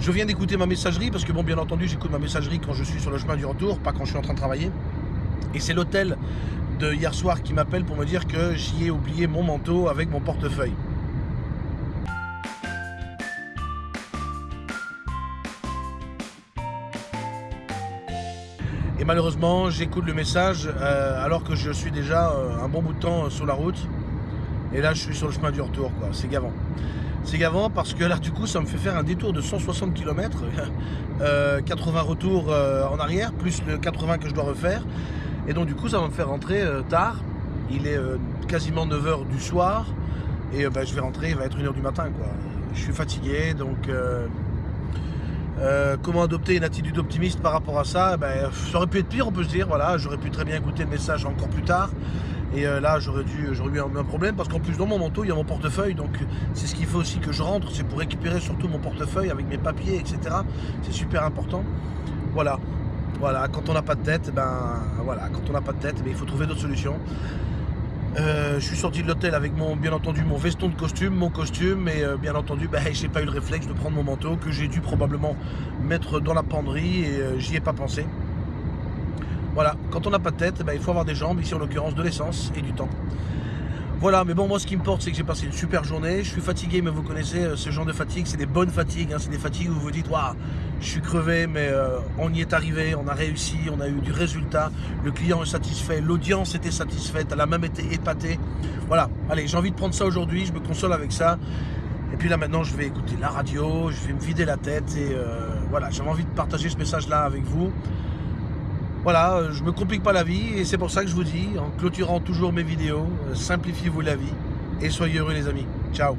Je viens d'écouter ma messagerie, parce que bon, bien entendu, j'écoute ma messagerie quand je suis sur le chemin du retour, pas quand je suis en train de travailler. Et c'est l'hôtel de hier soir qui m'appelle pour me dire que j'y ai oublié mon manteau avec mon portefeuille. Et malheureusement, j'écoute le message euh, alors que je suis déjà euh, un bon bout de temps euh, sur la route. Et là, je suis sur le chemin du retour, quoi. C'est gavant. C'est gavant parce que là, du coup, ça me fait faire un détour de 160 km, 80 retours en arrière, plus le 80 que je dois refaire. Et donc, du coup, ça va me faire rentrer tard. Il est quasiment 9h du soir. Et ben, je vais rentrer, il va être 1h du matin, quoi. Je suis fatigué, donc euh, comment adopter une attitude optimiste par rapport à ça? Ben, Ça aurait pu être pire, on peut se dire. Voilà, j'aurais pu très bien écouter le message encore plus tard. Et euh, là, j'aurais dû, eu un, problème parce qu'en plus, dans mon manteau, il y a mon portefeuille. Donc, c'est ce qu'il faut aussi que je rentre. C'est pour récupérer surtout mon portefeuille avec mes papiers, etc. C'est super important. Voilà. Voilà, quand on n'a pas de tête, ben voilà, quand on n'a pas de tête, ben, il faut trouver d'autres solutions. Euh, je suis sorti de l'hôtel avec mon, bien entendu mon veston de costume, mon costume, et euh, bien entendu, ben, j'ai pas eu le réflexe de prendre mon manteau que j'ai dû probablement mettre dans la penderie et j'y ai pas pensé. Voilà, quand on n'a pas de tête, ben, il faut avoir des jambes, ici en l'occurrence de l'essence et du temps. Voilà, mais bon, moi ce qui me porte, c'est que j'ai passé une super journée. Je suis fatigué, mais vous connaissez euh, ce genre de fatigue, c'est des bonnes fatigues. Hein. c'est des fatigues où vous vous dites, waouh, je suis crevé, mais euh, on y est arrivé, on a réussi, on a eu du résultat. Le client est satisfait, l'audience était satisfaite, elle a même été épatée. Voilà, allez, j'ai envie de prendre ça aujourd'hui, je me console avec ça. Et puis là maintenant, je vais écouter la radio, je vais me vider la tête et euh, voilà, j'avais envie de partager ce message-là avec vous. Voilà, euh, je me complique pas la vie et c'est pour ça que je vous dis, en clôturant toujours mes vidéos, euh, simplifiez-vous la vie et soyez heureux les amis. Ciao